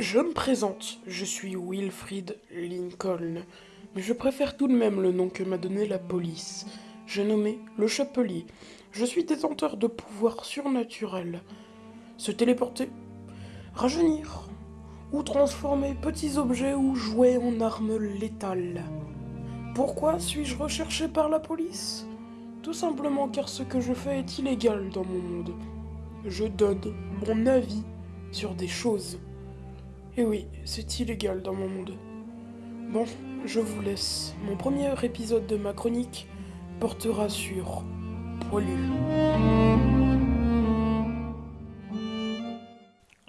Je me présente, je suis Wilfrid Lincoln, mais je préfère tout de même le nom que m'a donné la police. J'ai nommé le Chapelier. Je suis détenteur de pouvoirs surnaturels. Se téléporter, rajeunir, ou transformer petits objets ou jouets en armes létales. Pourquoi suis-je recherché par la police? Tout simplement car ce que je fais est illégal dans mon monde. Je donne mon avis sur des choses. Et oui, c'est illégal dans mon monde. Bon, je vous laisse. Mon premier épisode de ma chronique portera sur Poilu.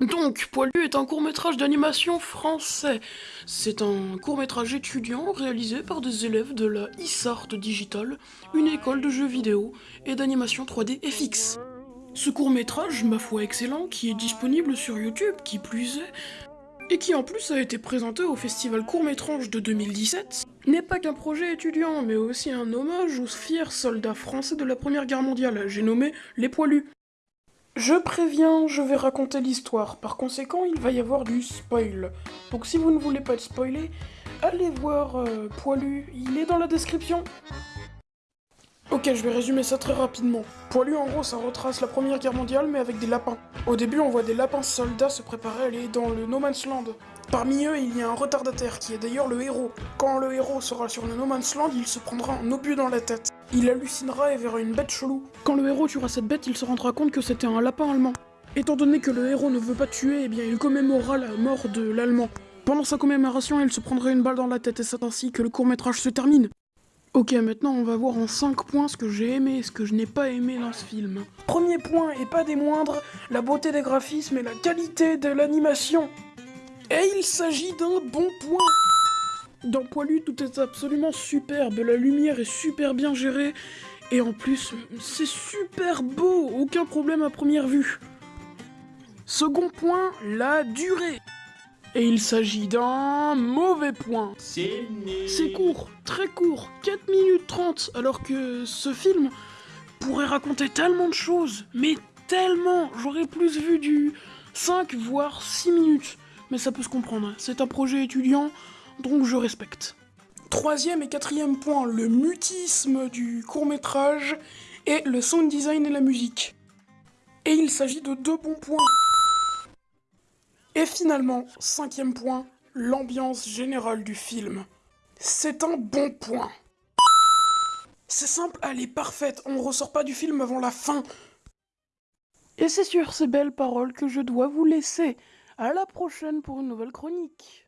Donc, Poilu est un court-métrage d'animation français. C'est un court-métrage étudiant réalisé par des élèves de la ISART Digital, une école de jeux vidéo et d'animation 3D FX. Ce court-métrage, ma foi excellent, qui est disponible sur YouTube, qui plus est, et qui en plus a été présenté au festival court-métrage de 2017, n'est pas qu'un projet étudiant, mais aussi un hommage aux fiers soldats français de la Première Guerre mondiale, j'ai nommé les poilus. Je préviens, je vais raconter l'histoire, par conséquent il va y avoir du spoil. Donc si vous ne voulez pas être spoilé, allez voir euh, Poilu, il est dans la description. Ok, je vais résumer ça très rapidement. Poilu, en gros, ça retrace la Première Guerre mondiale, mais avec des lapins. Au début, on voit des lapins soldats se préparer à aller dans le No Man's Land. Parmi eux, il y a un retardataire, qui est d'ailleurs le héros. Quand le héros sera sur le No Man's Land, il se prendra un obus dans la tête. Il hallucinera et verra une bête chelou. Quand le héros tuera cette bête, il se rendra compte que c'était un lapin allemand. Étant donné que le héros ne veut pas tuer, eh bien il commémorera la mort de l'allemand. Pendant sa commémoration, il se prendra une balle dans la tête et c'est ainsi que le court-métrage se termine. Ok, maintenant on va voir en 5 points ce que j'ai aimé et ce que je n'ai pas aimé dans ce film. Premier point, et pas des moindres, la beauté des graphismes et la qualité de l'animation. Et il s'agit d'un bon point Dans Poilu, tout est absolument superbe, la lumière est super bien gérée, et en plus, c'est super beau, aucun problème à première vue. Second point, la durée. Et il s'agit d'un mauvais point. C'est C'est court, très court, 4 minutes 30, alors que ce film pourrait raconter tellement de choses, mais tellement J'aurais plus vu du 5 voire 6 minutes. Mais ça peut se comprendre, c'est un projet étudiant, donc je respecte. Troisième et quatrième point, le mutisme du court métrage et le sound design et la musique. Et il s'agit de deux bons points. Et finalement, cinquième point, l'ambiance générale du film. C'est un bon point. C'est simple, elle est parfaite, on ressort pas du film avant la fin. Et c'est sur ces belles paroles que je dois vous laisser. À la prochaine pour une nouvelle chronique.